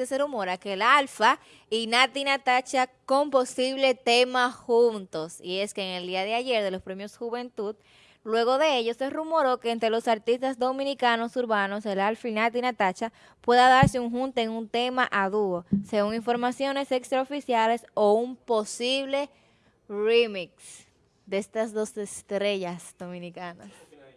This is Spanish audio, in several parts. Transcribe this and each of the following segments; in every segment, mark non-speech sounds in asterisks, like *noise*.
que se rumora que el Alfa y Nati Natacha con posible tema juntos. Y es que en el día de ayer de los premios Juventud, luego de ello se rumoró que entre los artistas dominicanos urbanos, el Alfa y Nati Natacha, pueda darse un junte en un tema a dúo, según informaciones extraoficiales o un posible remix de estas dos estrellas dominicanas.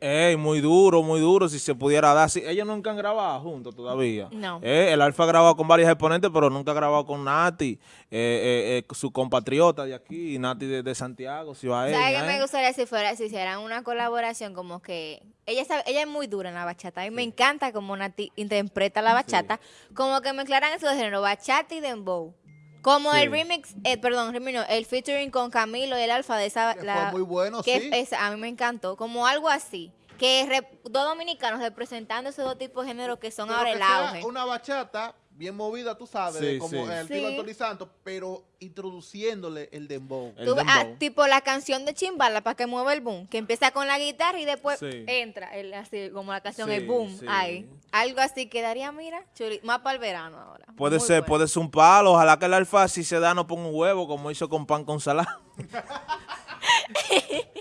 Ey, muy duro, muy duro, si se pudiera dar. Sí, ellos nunca han grabado juntos todavía. No. Eh, el Alfa ha grabado con varios exponentes, pero nunca ha grabado con Nati, eh, eh, eh, su compatriota de aquí, Nati de, de Santiago, si va a ¿Sabes qué me eh? gustaría si fuera si hicieran una colaboración como que ella sabe- ella es muy dura en la bachata. A mí me encanta como Nati interpreta la bachata, como que mezclaran esos géneros, bachata y dembow. Como el Sí. remix, eh, perdón, remix no, el featuring con Camilo y el Alfa de esa Que fue muy bueno, que sí. es- a mí me encantó, como algo así, que re- dos dominicanos representando esos dos tipos de géneros que son Pero ahora que el sea auge. Una bachata bien movida, tú sabes, Sí, de como sí. el estilo Sí. Anthony Santos, pero introduciéndole el dembow. El Tú- ah, dembow. tipo la canción de Chimbala para que mueva el boom, que empieza con la guitarra y después Sí. entra, el, así como la canción, Sí, el boom, sí. ahí. Algo así quedaría, mira, chuli, más para el verano ahora. Puede Muy ser, bueno. puede ser un palo. Ojalá que el Alfa, si se da, no ponga un huevo, como hizo con pan con salami. *laughs*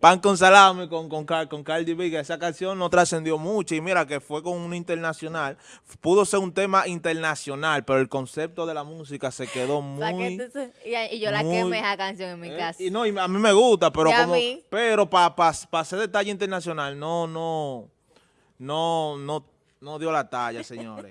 pan con salami con, con, con Cardi B, que esa canción no trascendió mucho. Y mira que fue con un internacional. Pudo ser un tema internacional, pero el concepto de la música se quedó muy... tú y, y yo la muy- quemé esa canción en mi Eh, casa. Y no, y a mí me gusta, pero como, pero para pa, pa hacer detalle internacional, no, no, no, no, no dio la talla, señores.